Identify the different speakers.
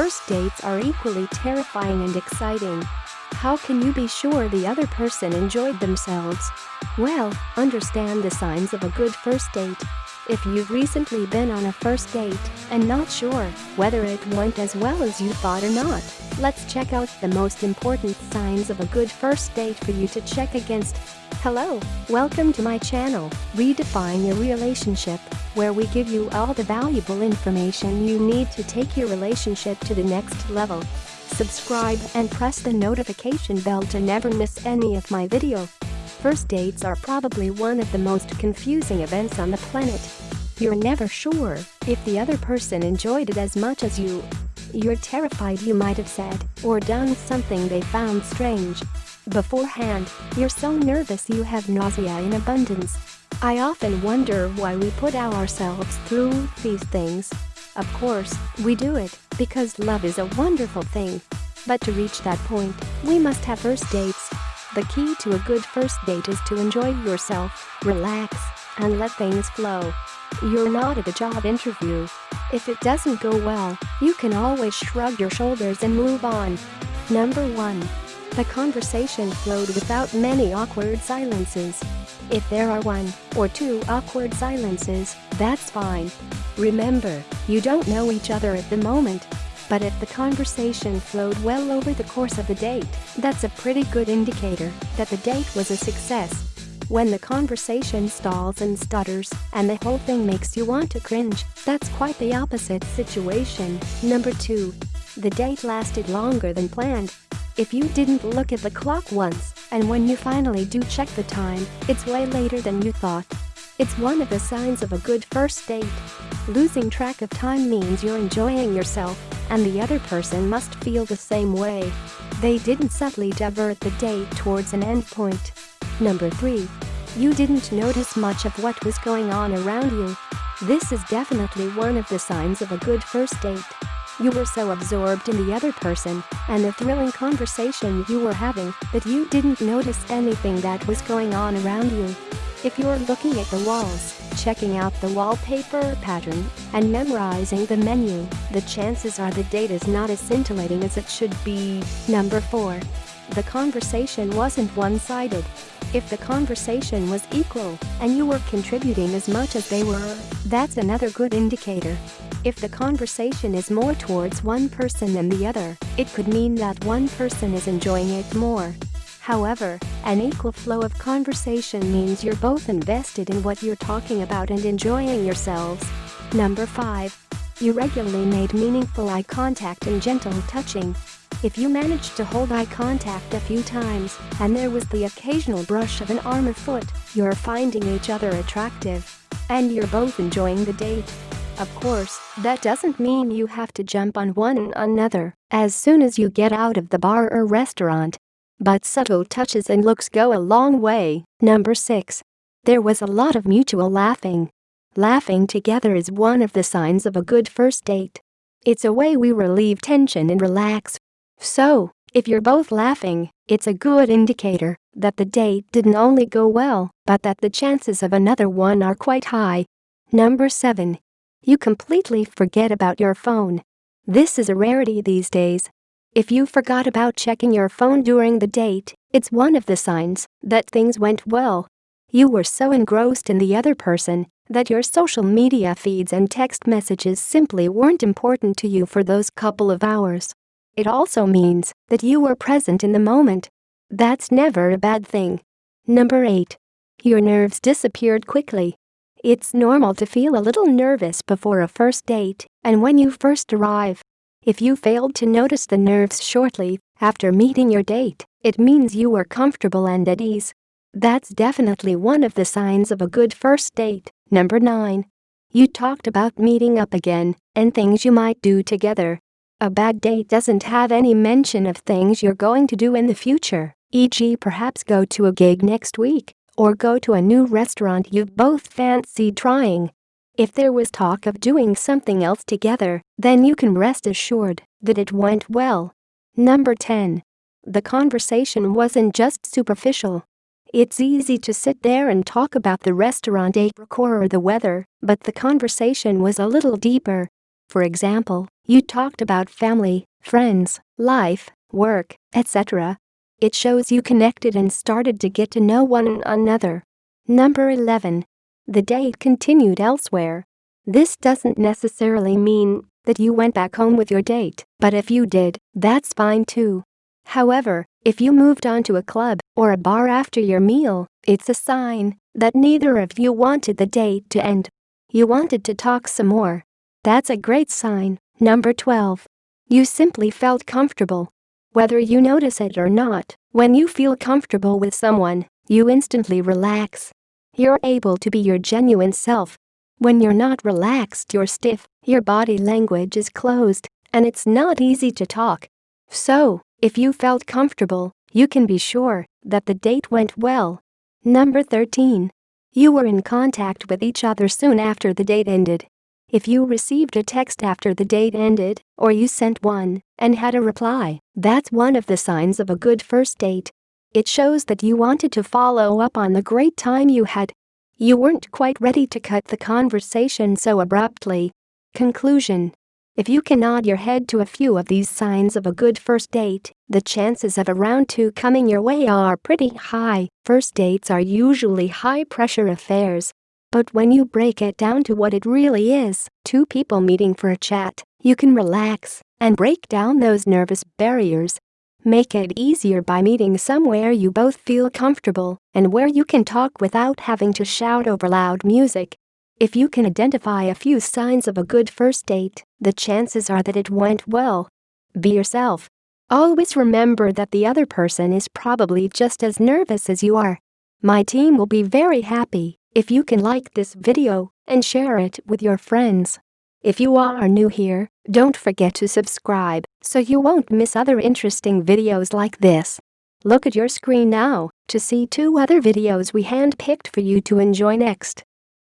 Speaker 1: First dates are equally terrifying and exciting. How can you be sure the other person enjoyed themselves? Well, understand the signs of a good first date. If you've recently been on a first date and not sure whether it went as well as you thought or not, let's check out the most important signs of a good first date for you to check against. Hello, welcome to my channel, Redefine Your Relationship, where we give you all the valuable information you need to take your relationship to the next level. Subscribe and press the notification bell to never miss any of my video. First dates are probably one of the most confusing events on the planet. You're never sure if the other person enjoyed it as much as you. You're terrified you might have said or done something they found strange. Beforehand, you're so nervous you have nausea in abundance. I often wonder why we put ourselves through these things. Of course, we do it because love is a wonderful thing. But to reach that point, we must have first dates the key to a good first date is to enjoy yourself, relax, and let things flow. You're not at a job interview. If it doesn't go well, you can always shrug your shoulders and move on. Number 1. The conversation flowed without many awkward silences. If there are one or two awkward silences, that's fine. Remember, you don't know each other at the moment, but if the conversation flowed well over the course of the date, that's a pretty good indicator that the date was a success. When the conversation stalls and stutters, and the whole thing makes you want to cringe, that's quite the opposite situation. Number 2. The date lasted longer than planned. If you didn't look at the clock once, and when you finally do check the time, it's way later than you thought. It's one of the signs of a good first date. Losing track of time means you're enjoying yourself, and the other person must feel the same way. They didn't subtly divert the date towards an endpoint. Number 3. You didn't notice much of what was going on around you. This is definitely one of the signs of a good first date. You were so absorbed in the other person and the thrilling conversation you were having that you didn't notice anything that was going on around you. If you're looking at the walls, checking out the wallpaper pattern, and memorizing the menu, the chances are the date is not as scintillating as it should be. Number 4. The conversation wasn't one-sided. If the conversation was equal and you were contributing as much as they were, that's another good indicator. If the conversation is more towards one person than the other, it could mean that one person is enjoying it more. However, an equal flow of conversation means you're both invested in what you're talking about and enjoying yourselves. Number 5. You regularly made meaningful eye contact and gentle touching. If you managed to hold eye contact a few times, and there was the occasional brush of an arm or foot, you're finding each other attractive. And you're both enjoying the date. Of course, that doesn't mean you have to jump on one another as soon as you get out of the bar or restaurant. But subtle touches and looks go a long way. Number 6. There was a lot of mutual laughing. Laughing together is one of the signs of a good first date. It's a way we relieve tension and relax. So, if you're both laughing, it's a good indicator that the date didn't only go well, but that the chances of another one are quite high. Number 7. You completely forget about your phone. This is a rarity these days, if you forgot about checking your phone during the date, it's one of the signs that things went well. You were so engrossed in the other person that your social media feeds and text messages simply weren't important to you for those couple of hours. It also means that you were present in the moment. That's never a bad thing. Number 8. Your nerves disappeared quickly. It's normal to feel a little nervous before a first date, and when you first arrive, if you failed to notice the nerves shortly after meeting your date, it means you were comfortable and at ease. That's definitely one of the signs of a good first date. Number 9. You talked about meeting up again and things you might do together. A bad date doesn't have any mention of things you're going to do in the future, e.g., perhaps go to a gig next week or go to a new restaurant you've both fancied trying. If there was talk of doing something else together, then you can rest assured that it went well. Number 10. The conversation wasn't just superficial. It's easy to sit there and talk about the restaurant decor or the weather, but the conversation was a little deeper. For example, you talked about family, friends, life, work, etc. It shows you connected and started to get to know one another. Number 11. The date continued elsewhere. This doesn't necessarily mean that you went back home with your date, but if you did, that's fine too. However, if you moved on to a club or a bar after your meal, it's a sign that neither of you wanted the date to end. You wanted to talk some more. That's a great sign. Number 12. You simply felt comfortable. Whether you notice it or not, when you feel comfortable with someone, you instantly relax. You're able to be your genuine self. When you're not relaxed you're stiff, your body language is closed, and it's not easy to talk. So, if you felt comfortable, you can be sure that the date went well. Number 13. You were in contact with each other soon after the date ended. If you received a text after the date ended, or you sent one and had a reply, that's one of the signs of a good first date. It shows that you wanted to follow up on the great time you had. You weren't quite ready to cut the conversation so abruptly. Conclusion if you can nod your head to a few of these signs of a good first date, the chances of a round two coming your way are pretty high. First dates are usually high-pressure affairs. But when you break it down to what it really is, two people meeting for a chat, you can relax and break down those nervous barriers. Make it easier by meeting somewhere you both feel comfortable and where you can talk without having to shout over loud music. If you can identify a few signs of a good first date, the chances are that it went well. Be yourself. Always remember that the other person is probably just as nervous as you are. My team will be very happy if you can like this video and share it with your friends. If you are new here, don't forget to subscribe so you won't miss other interesting videos like this. Look at your screen now to see two other videos we handpicked for you to enjoy next.